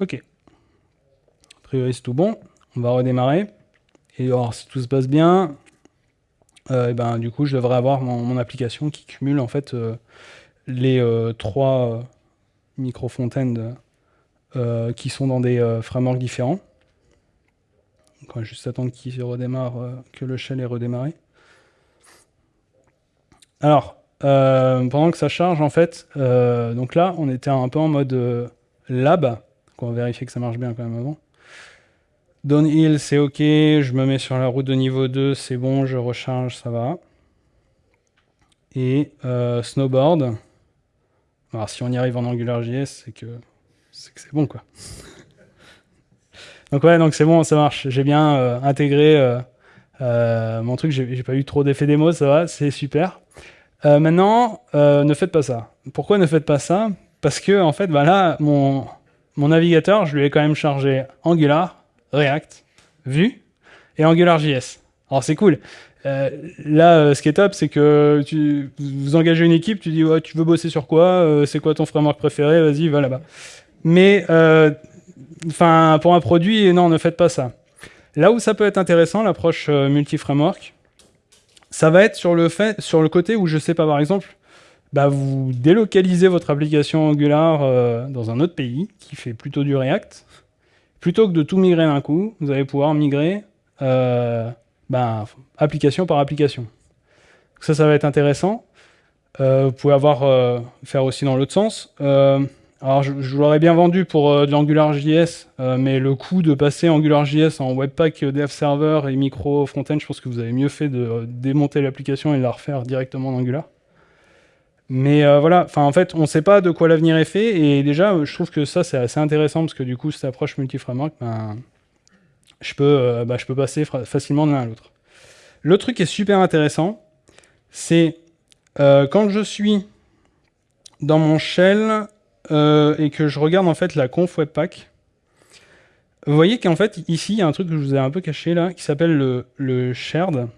S1: Ok. A priori c'est tout bon. On va redémarrer. Et alors si tout se passe bien, euh, et ben, du coup je devrais avoir mon, application qui cumule en fait euh, les euh, trois micro-fontaines qui sont dans des frameworks différents. on va juste attendre qu'il redémarre, que le shell est redémarré. Alors, pendant que ça charge, en fait, donc là, on était un peu en mode lab. On va vérifier que ça marche bien quand même avant. Downhill, c'est OK. Je me mets sur la route de niveau 2, c'est bon, je recharge, ça va. Et snowboard. Alors, si on y arrive en AngularJS, c'est que c'est bon, quoi. donc ouais, donc c'est bon, ça marche. J'ai bien euh, intégré euh, euh, mon truc, j'ai pas eu trop d'effets démo, ça va, c'est super. maintenant, ne faites pas ça. Pourquoi ne faites pas ça? Parce que, en fait, bah là, mon, mon navigateur, je lui ai quand même chargé Angular, React, Vue et AngularJS. Alors c'est cool. là, ce qui est top, c'est que vous engagez une équipe, tu dis ouais, tu veux bosser sur quoi, c'est quoi ton framework préféré, vas-y, va là-bas. Mais euh, enfin, pour un produit, non, ne faites pas ça. Là où ça peut être intéressant, l'approche euh, multi-framework, ça va être sur le, fait, sur le côté où, je sais pas, par exemple, bah, vous délocalisez votre application Angular euh, dans un autre pays qui fait plutôt du React. Plutôt que de tout migrer d'un coup, vous allez pouvoir migrer bah, application par application. Ça, ça va être intéressant. vous pouvez avoir faire aussi dans l'autre sens. Alors, je, vous l'aurais bien vendu pour euh, de l'AngularJS, euh, mais le coût de passer AngularJS en Webpack euh, Dev Server et micro frontend, je pense que vous avez mieux fait de démonter l'application et de la refaire directement en Angular. Mais voilà, enfin en fait, on ne sait pas de quoi l'avenir est fait, et déjà, je trouve que ça, c'est assez intéressant, parce que du coup, cette approche multi-framework, ben, je, peux, ben, je peux passer facilement de l'un à l'autre. Le truc qui est super intéressant, c'est quand je suis dans mon shell, euh, et que je regarde en fait la conf webpack, Vous voyez qu'en fait, ici, il y a un truc que je vous ai un peu caché là, qui s'appelle le, le shared.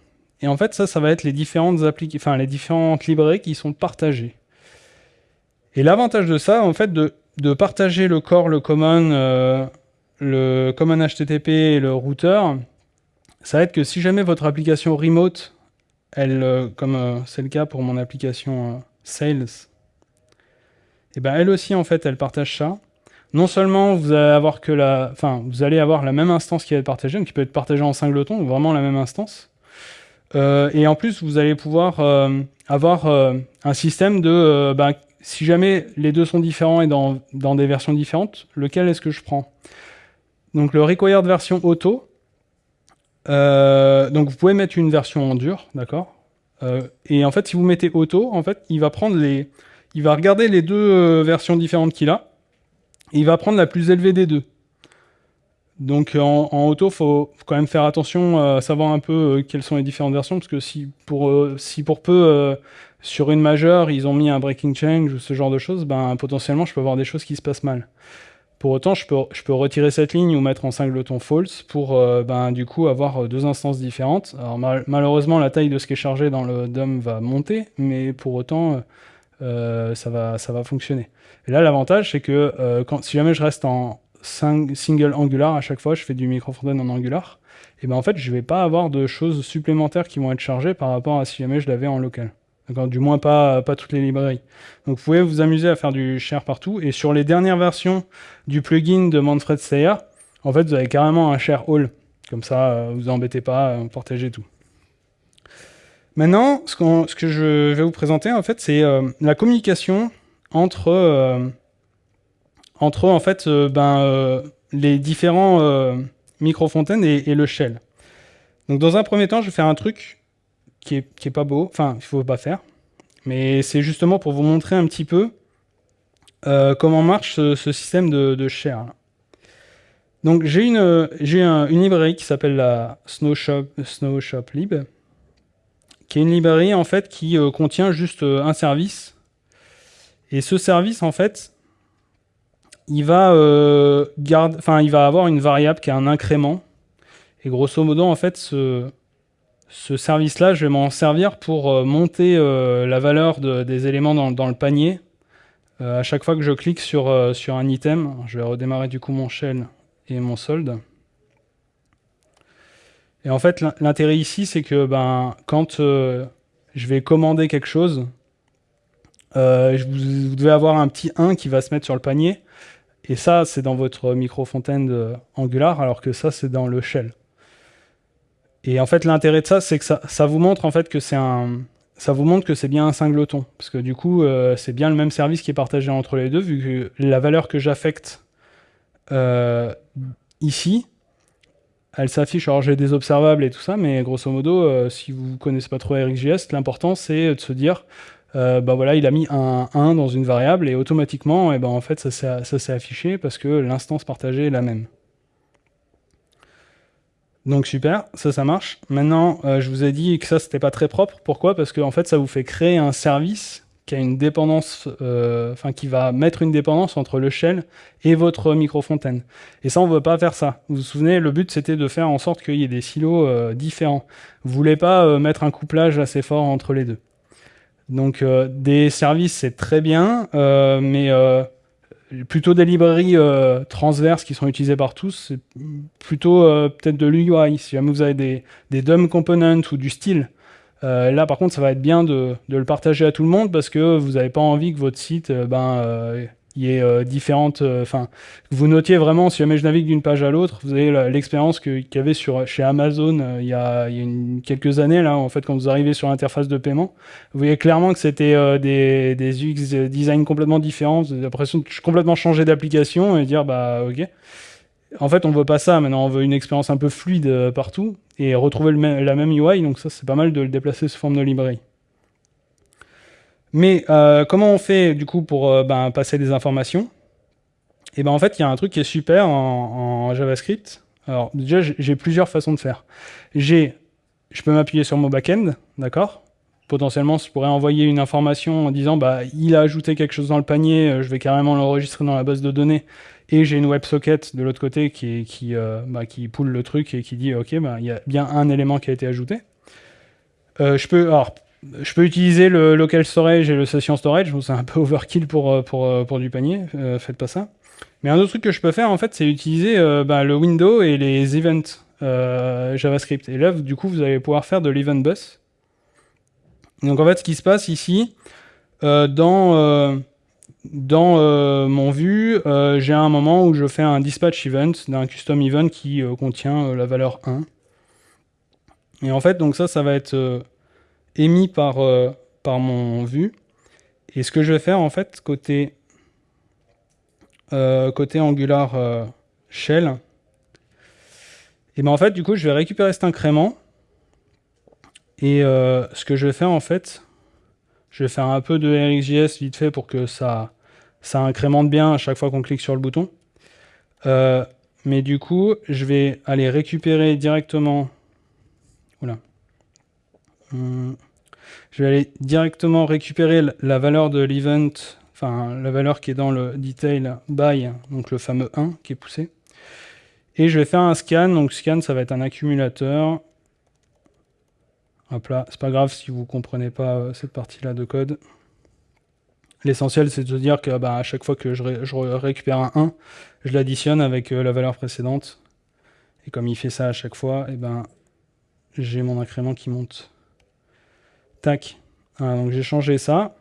S1: Et en fait, ça, ça va être les différentes librairies qui sont partagées. Et l'avantage de ça, en fait, de, partager le core, le common, euh, le common HTTP et le router, ça va être que si jamais votre application remote, elle, euh, comme euh, c'est le cas pour mon application Sales, et eh ben elle aussi, en fait, elle partage ça non seulement vous allez avoir la, même instance qui va être partagée, qui peut être partagée en singleton, vraiment la même instance. Euh, et en plus, vous allez pouvoir euh, avoir euh, un système de, ben, si jamais les deux sont différents et dans, des versions différentes, lequel est-ce que je prends? Donc le required version auto, donc vous pouvez mettre une version en dur, d'accord? Et en fait, si vous mettez auto, en fait, il va prendre les, il va regarder les deux versions différentes qu'il a, il va prendre la plus élevée des deux. Donc en, auto, il faut, quand même faire attention à savoir un peu euh, quelles sont les différentes versions, parce que si pour, euh, peu, euh, sur une majeure, ils ont mis un breaking change ou ce genre de choses, ben, potentiellement, je peux avoir des choses qui se passent mal. Pour autant, je peux, retirer cette ligne ou mettre en singleton false pour ben, du coup avoir deux instances différentes. Alors malheureusement, la taille de ce qui est chargé dans le DOM va monter, mais pour autant, ça, va, ça va fonctionner. Et là, l'avantage, c'est que euh, si jamais je reste en single angular à chaque fois, je fais du micro en angular, et ben en fait, je vais pas avoir de choses supplémentaires qui vont être chargées par rapport à si jamais je l'avais en local. Du moins pas, pas toutes les librairies. Donc vous pouvez vous amuser à faire du share partout. Et sur les dernières versions du plugin de Manfred Steyer, en fait, vous avez carrément un share all. Comme ça, euh, vous embêtez pas, euh, partagez tout. Maintenant, ce, que je vais vous présenter, en fait, c'est la communication entre, euh, entre en fait, euh, ben, euh, les différents micro-fontaines et, le shell. Donc dans un premier temps, je vais faire un truc qui est, qui est pas beau, enfin, il faut pas faire, mais c'est justement pour vous montrer un petit peu comment marche ce, système de, de share. Donc j'ai une, j'ai une librairie qui s'appelle la Snow Shop Lib, qui est une librairie en fait qui contient juste un service et ce service, en fait, il va, euh, il va avoir une variable qui a un incrément. Et grosso modo, en fait, ce, ce service-là, je vais m'en servir pour euh, monter euh, la valeur des éléments dans, le panier. à chaque fois que je clique sur, sur un item, je vais redémarrer du coup mon shell et mon solde. Et en fait, l'intérêt ici, c'est que ben, quand je vais commander quelque chose, euh, vous, devez avoir un petit 1 qui va se mettre sur le panier. Et ça, c'est dans votre micro-fontaine Angular, alors que ça, c'est dans le shell. Et en fait, l'intérêt de ça, c'est que ça, vous montre en fait que c'est un, ça vous montre que c'est bien un singleton, parce que du coup, euh, c'est bien le même service qui est partagé entre les deux, vu que la valeur que j'affecte euh, ici, elle s'affiche. Alors j'ai des observables et tout ça, mais grosso modo, si vous connaissez pas trop RxJS, l'important c'est de se dire euh, bah voilà, il a mis un 1 dans une variable et automatiquement, et eh ben en fait, ça s'est affiché parce que l'instance partagée est la même. Donc super, ça, ça marche. Maintenant, euh, je vous ai dit que ça, c'était pas très propre. Pourquoi? Parce que en fait, ça vous fait créer un service qui a une dépendance, euh, enfin qui va mettre une dépendance entre le shell et votre micro-fontaine. Et ça, on ne veut pas faire ça. Vous vous souvenez, le but, c'était de faire en sorte qu'il y ait des silos différents. Vous voulez pas mettre un couplage assez fort entre les deux. Donc euh, des services, c'est très bien, euh, mais euh, plutôt des librairies transverses qui sont utilisées par tous, c'est plutôt peut-être de l'UI. Si jamais vous avez des, des DOM components ou du style, là par contre ça va être bien de, de, le partager à tout le monde parce que vous n'avez pas envie que votre site ben, y ait euh. Euh, enfin, vous notiez vraiment, si jamais je navigue d'une page à l'autre, vous avez l'expérience qu'il y avait sur, chez Amazon euh, il y a, quelques années, là, en fait, quand vous arrivez sur l'interface de paiement. Vous voyez clairement que c'était des, UX design complètement différents. Vous avez l'impression de complètement changer d'application et dire, bah, ok. En fait, on veut pas ça. Maintenant, on veut une expérience un peu fluide partout et retrouver la même UI. Donc ça, c'est pas mal de le déplacer sous forme de librairie. Mais euh, comment on fait du coup pour euh, ben, passer des informations? Et eh ben en fait, il y a un truc qui est super en, JavaScript. Alors déjà, j'ai plusieurs façons de faire. J'ai, je peux m'appuyer sur mon backend, d'accord? Potentiellement, je pourrais envoyer une information en disant bah il a ajouté quelque chose dans le panier, euh, je vais carrément l'enregistrer dans la base de données et j'ai une WebSocket de l'autre côté qui, qui, euh, bah, poule le truc et qui dit ok, bah, il y a bien un élément qui a été ajouté. Je, peux, alors, je peux utiliser le local storage et le session storage, c'est un peu overkill pour, euh, pour, pour du panier, faites pas ça. Mais un autre truc que je peux faire en fait, c'est utiliser bah, le window et les events JavaScript. Et là, du coup, vous allez pouvoir faire de l'event bus. Donc en fait, ce qui se passe ici, dans dans euh, mon vue, euh, j'ai un moment où je fais un dispatch event d'un custom event qui euh, contient la valeur 1. Et en fait, donc ça, ça va être émis par, par mon vue. Et ce que je vais faire, en fait, côté, côté Angular Shell, et ben en fait, du coup, je vais récupérer cet incrément. Et ce que je vais faire, en fait, je vais faire un peu de RxJS vite fait pour que ça, ça incrémente bien à chaque fois qu'on clique sur le bouton. Euh, mais du coup, je vais aller récupérer directement... Hum. Je vais aller directement récupérer la valeur de l'event, enfin la valeur qui est dans le detail by, donc le fameux 1 qui est poussé. Et je vais faire un scan, donc scan ça va être un accumulateur. Hop là, c'est pas grave si vous comprenez pas euh, cette partie-là de code. L'essentiel, c'est de dire que bah, à chaque fois que je, récupère un 1, je l'additionne avec euh, la valeur précédente. Et comme il fait ça à chaque fois, et eh ben, j'ai mon incrément qui monte. Tac. donc j'ai changé ça.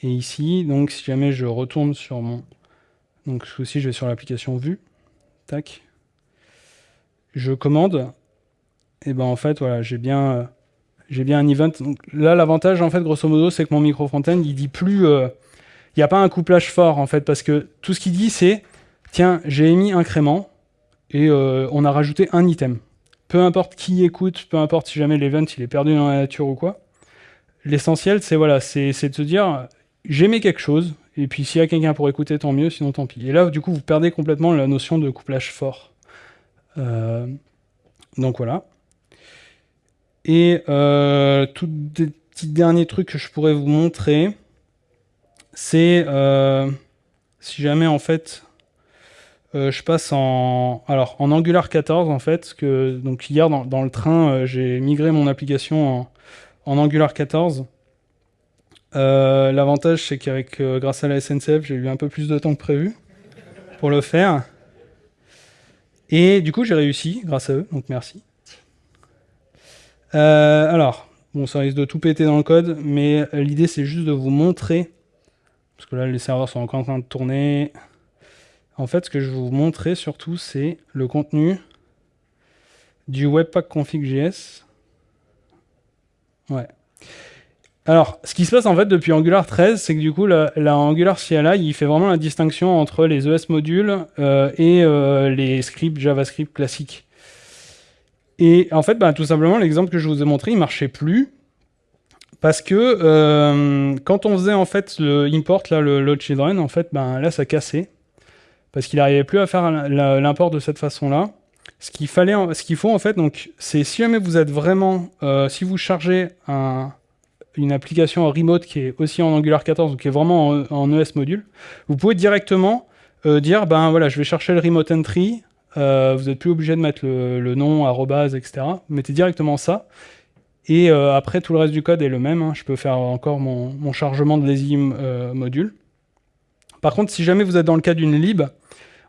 S1: Et ici, donc si jamais je retourne sur mon... Donc coup-ci, je vais sur l'application vue. Tac. Je commande. Et ben en fait, voilà, j'ai bien... Euh, j'ai bien un event. Donc là, l'avantage, en fait, grosso modo, c'est que mon micro front-end, il dit plus... Euh, il n'y a pas un couplage fort, en fait, parce que tout ce qu'il dit, c'est tiens, j'ai émis incrément et euh, on a rajouté un item. Peu importe qui écoute, peu importe si jamais l'event il est perdu dans la nature ou quoi. L'essentiel, c'est voilà, c'est de se dire j'ai mis quelque chose, et puis s'il y a quelqu'un pour écouter, tant mieux, sinon tant pis. Et là, du coup, vous perdez complètement la notion de couplage fort. Euh, donc voilà. Et euh, tout des petits derniers trucs que je pourrais vous montrer, c'est euh, si jamais en fait euh, je passe en alors en Angular 14 en fait, que donc hier dans, le train j'ai migré mon application en, Angular 14. L'avantage c'est qu'avec grâce à la SNCF j'ai eu un peu plus de temps que prévu pour le faire. Et du coup j'ai réussi grâce à eux, donc merci. Euh, alors, bon, ça risque de tout péter dans le code, mais l'idée c'est juste de vous montrer, parce que là les serveurs sont encore en train de tourner. En fait, ce que je vais vous montrer surtout, c'est le contenu du Webpack config.js. Ouais. Alors, ce qui se passe en fait depuis Angular 13, c'est que du coup, la, Angular CLI, il fait vraiment la distinction entre les ES modules euh, et euh, les scripts JavaScript classiques. Et en fait, bah, tout simplement, l'exemple que je vous ai montré, il marchait plus. Parce que euh, quand on faisait en fait le import, là, le load children, en fait, ben, là, ça cassait. Parce qu'il n'arrivait plus à faire l'import de cette façon-là. Ce qu'il fallait, ce qu'il faut en fait, donc, c'est si jamais vous êtes vraiment, euh, si vous chargez une application remote qui est aussi en Angular 14, ou qui est vraiment en, ES module, vous pouvez directement euh, dire, ben voilà, je vais chercher le remote entry, euh, vous n'êtes plus obligé de mettre le, nom, arrobase, etc. Mettez directement ça. Et après, tout le reste du code est le même. Hein. Je peux faire encore mon, chargement de lazy module. Par contre, si jamais vous êtes dans le cas d'une lib,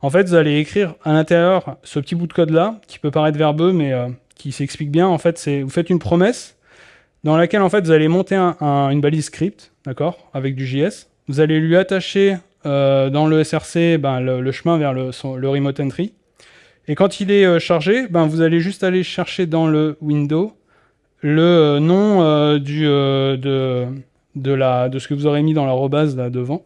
S1: en fait, vous allez écrire à l'intérieur ce petit bout de code-là, qui peut paraître verbeux, mais qui s'explique bien. En fait, vous faites une promesse dans laquelle en fait vous allez monter une balise script, d'accord, avec du JS. Vous allez lui attacher dans le SRC ben, le, chemin vers le, remote entry. Et quand il est euh, chargé, ben, vous allez juste aller chercher dans le window le euh, nom euh, de, ce que vous aurez mis dans la rebase là devant.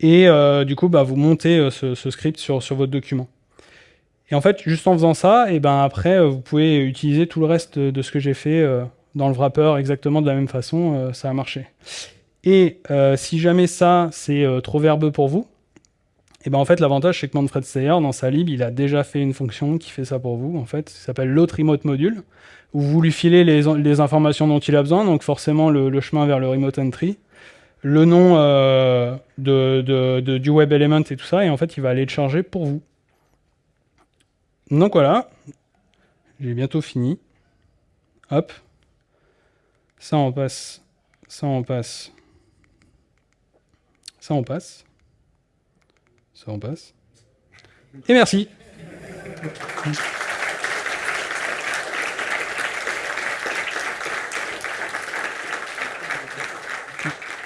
S1: Et du coup, bah, vous montez ce, script sur, votre document. Et en fait, juste en faisant ça, et ben après, vous pouvez utiliser tout le reste de ce que j'ai fait dans le wrapper exactement de la même façon, ça a marché. Et si jamais ça, c'est trop verbeux pour vous, et ben en fait, l'avantage, c'est que Manfred Steyer, dans sa lib, il a déjà fait une fonction qui fait ça pour vous, en fait. Ça s'appelle l'autre remote module, où vous lui filez les, les, informations dont il a besoin, donc forcément le, chemin vers le remote entry, le nom euh, du web element et tout ça, et en fait, il va aller le charger pour vous. Donc voilà, j'ai bientôt fini. Hop. Ça, on passe. Ça, on passe. Ça, on passe. Ça, on passe. Et merci.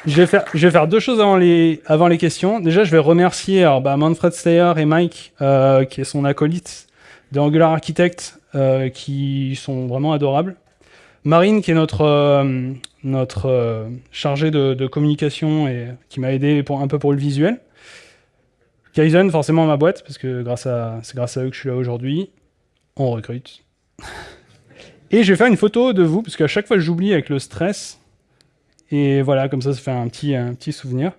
S1: Je vais, faire, deux choses avant les, questions. Déjà, je vais remercier alors, bah, Manfred Steyer et Mike, euh, qui est son acolyte de Angular Architect, euh, qui sont vraiment adorables. Marine, qui est notre, euh, chargée de, communication et qui m'a aidé un peu pour le visuel. Kaizen, forcément ma boîte, parce que c'est grâce à eux que je suis là aujourd'hui. On recrute. Et je vais faire une photo de vous, parce qu'à chaque fois j'oublie avec le stress. Et voilà, comme ça, ça fait un petit, souvenir.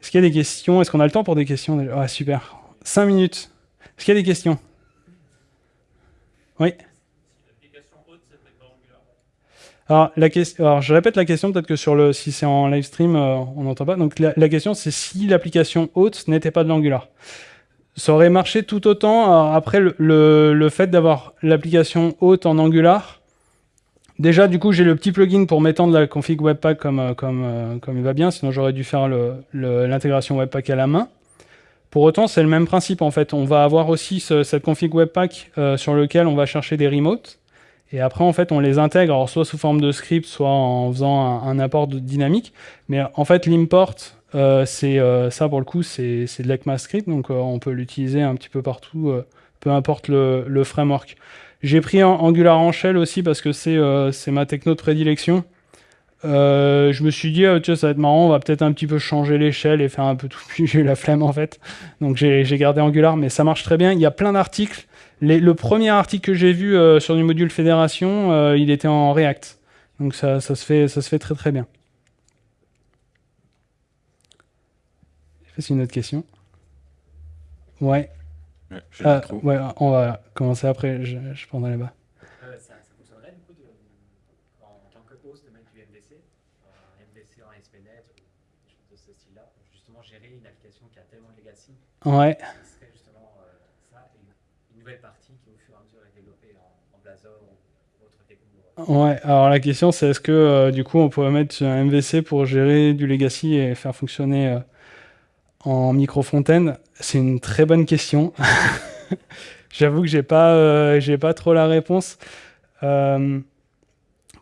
S1: Est-ce qu'il y a des questions? Est-ce qu'on a le temps pour des questions Ah, super. 5 minutes. Est-ce qu'il y a des questions? Oui alors, la question, alors, je répète la question, peut-être que sur le, si c'est en live stream, euh, on n'entend pas. Donc, la, question, c'est si l'application haute n'était pas de l'Angular. Ça aurait marché tout autant. Alors, après, le, le, le fait d'avoir l'application haute en Angular, déjà, du coup, j'ai le petit plugin pour m'étendre la config Webpack comme, euh, comme, euh, comme il va bien. Sinon, j'aurais dû faire l'intégration Webpack à la main. Pour autant, c'est le même principe, en fait. On va avoir aussi ce- cette config Webpack euh, sur lequel on va chercher des remotes. Et après, en fait, on les intègre, soit sous forme de script, soit en faisant un, un import de dynamique. Mais en fait, l'import, c'est ça pour le coup, c'est de l'ECMAScript, donc on peut l'utiliser un petit peu partout, peu importe le framework. J'ai pris Angular en shell aussi parce que c'est euh, ma techno de prédilection. Euh, je me suis dit, ah, tiens, ça va être marrant, on va peut-être un petit peu changer l'échelle et faire un peu tout. J'ai eu la flemme en fait. Donc j'ai gardé Angular, mais ça marche très bien. Il y a plein d'articles. Les- le premier article que j'ai vu euh, sur du module fédération, il était en React. Donc ça, ça, se fait, ça se fait très très bien. C'est une autre question. Ouais.
S2: Ouais,
S1: Ah, ouais, on va commencer après. Je, je prendrai là-bas.
S3: Euh, ça, ça fonctionnerait du coup de, en tant que host de mettre du MVC, un MVC en ASP.NET ou des choses de ce style-là, pour justement gérer une application qui a tellement de legacy,
S1: Ouais.
S3: qui serait justement euh, ça, et une nouvelle partie qui au fur et à mesure est développée en, en Blazor ou autre techno.
S1: Ouais, alors la question c'est est-ce que euh, du coup on pourrait mettre un MVC pour gérer du legacy et faire fonctionner euh, en micro-fontaine C'est une très bonne question. J'avoue que j'ai pas, euh, j'ai pas trop la réponse. Euh,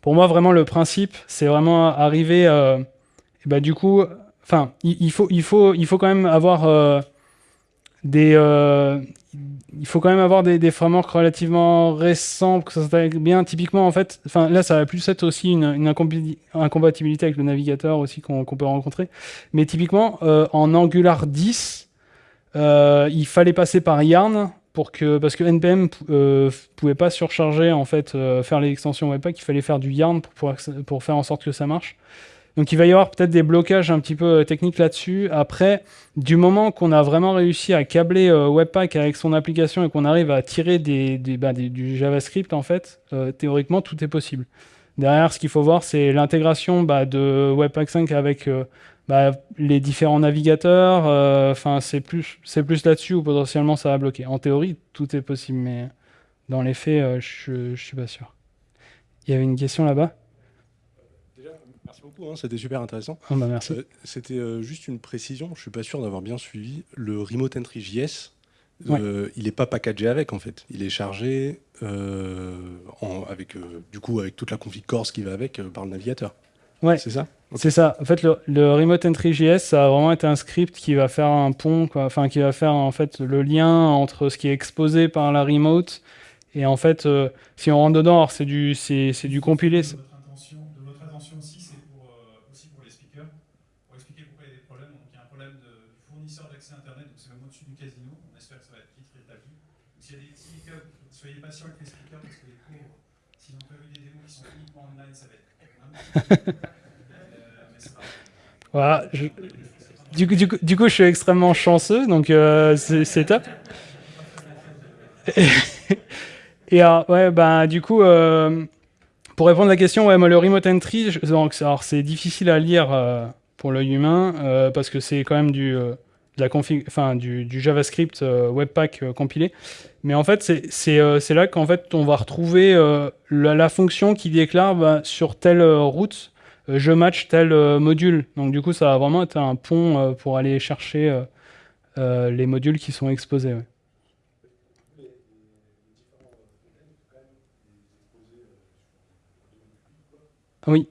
S1: pour moi, vraiment, le principe, c'est vraiment arriver. euh, et bah, du coup, enfin, il, faut, il faut, il faut quand même avoir euh, il faut quand même avoir des, frameworks relativement récents pour que ça s'intègre bien. Typiquement, en fait, là, ça va plus être aussi une, incompatibilité avec le navigateur aussi qu'on peut rencontrer. Mais typiquement, euh, en Angular 10, euh, il fallait passer par Yarn pour que, parce que NPM euh, pouvait pas surcharger en fait, faire l'extension Webpack. Il fallait faire du Yarn pour, pour faire en sorte que ça marche. Donc il va y avoir peut-être des blocages un petit peu euh, techniques là-dessus. Après, du moment qu'on a vraiment réussi à câbler euh, Webpack avec son application et qu'on arrive à tirer des, bah, du JavaScript, en fait, euh, théoriquement, tout est possible. Derrière, ce qu'il faut voir, c'est l'intégration bah, de Webpack 5 avec bah, les différents navigateurs. Enfin, c'est plus, plus là-dessus où potentiellement ça va bloquer. En théorie, tout est possible, mais dans les faits, je, je suis pas sûr. Il y avait une question là-bas?
S4: Beaucoup, hein, c'était super intéressant.
S1: Ah bah merci.
S4: Euh, c'était euh, juste une précision, je suis pas sûr d'avoir bien suivi. Le Remote Entry JS,
S1: Ouais.
S4: euh, il n'est pas packagé avec en fait. Il est chargé en- avec, du coup, avec toute la config Corse qui va avec par le navigateur.
S1: Ouais.
S4: C'est ça?
S1: C'est ça. En fait, le, le Remote Entry JS, ça a vraiment été un script qui va faire un pont, quoi. enfin, qui va faire en fait le lien entre ce qui est exposé par la remote et en fait, si on rentre dedans, c'est du, c'est du compilé.
S5: De votre attention, de votre attention aussi, c'est pour, euh, aussi pour les speakers, pour expliquer pourquoi il y a des problèmes. Donc, il y a un problème de du fournisseur d'accès Internet, donc c'est même au-dessus du casino. On espère que ça va être vite rétabli. Donc, s'il y a des petits hiccups, soyez patient avec les speakers parce que les pauvres, s'ils n'ont pas vu des démos qui sont uniquement online, ça va être un petit peu- Euh, mais c'est pas grave.
S1: Voilà. je- Du coup, du, coup, du coup, je suis extrêmement chanceux, donc euh, c'est, top. Et alors, ouais, ben, du coup, euh, pour répondre à la question, ouais, moi, le remote entry, je- donc, alors, c'est difficile à lire euh, pour l'œil humain, euh, parce que c'est quand même du, euh, de la config, enfin, du, JavaScript euh, Webpack euh, compilé. Mais en fait, euh, c'est là qu'en fait, on va retrouver la, fonction qui déclare bah, sur telle route, je match tel module. Donc du coup, ça va vraiment être un pont pour aller chercher les modules qui sont exposés. Oui.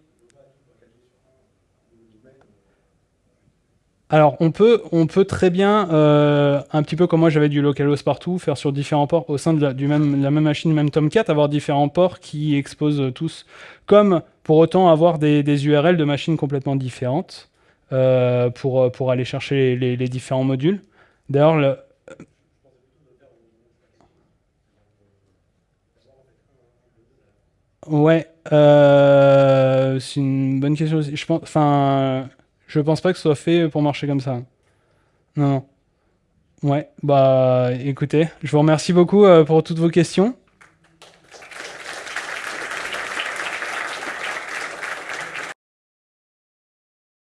S1: Alors, on peut, on peut très bien, euh, un petit peu comme moi j'avais du localhost partout, faire sur différents ports au sein de la, même, même machine, même Tomcat, avoir différents ports qui exposent tous, comme pour autant avoir des, des URL de machines complètement différentes euh, pour, aller chercher les, différents modules. D'ailleurs, le- ouais, euh, c'est une bonne question aussi. Je enfin, je pense pas que ce soit fait pour marcher comme ça. Non. Ouais, bah écoutez, je vous remercie beaucoup euh, pour toutes vos questions.